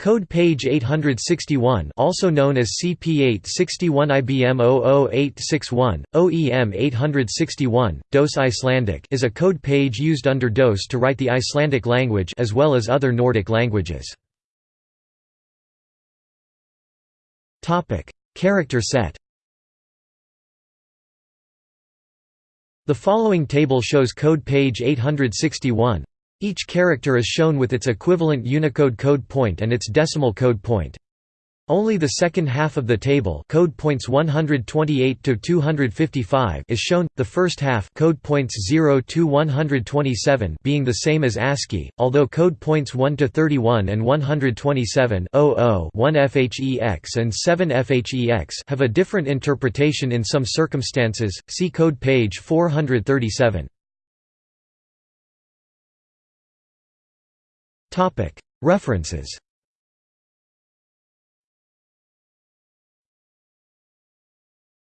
Code page 861 also known as CP861 IBM 00861, OEM 861, DOS Icelandic is a code page used under DOS to write the Icelandic language as well as other Nordic languages. Character set The following table shows code page 861. Each character is shown with its equivalent Unicode code point and its decimal code point. Only the second half of the table code points 128 to 255 is shown, the first half code points 0 to 127 being the same as ASCII, although code points 1 to 31 and 127 1 FHEX and 7 FHEX have a different interpretation in some circumstances, see code page 437. References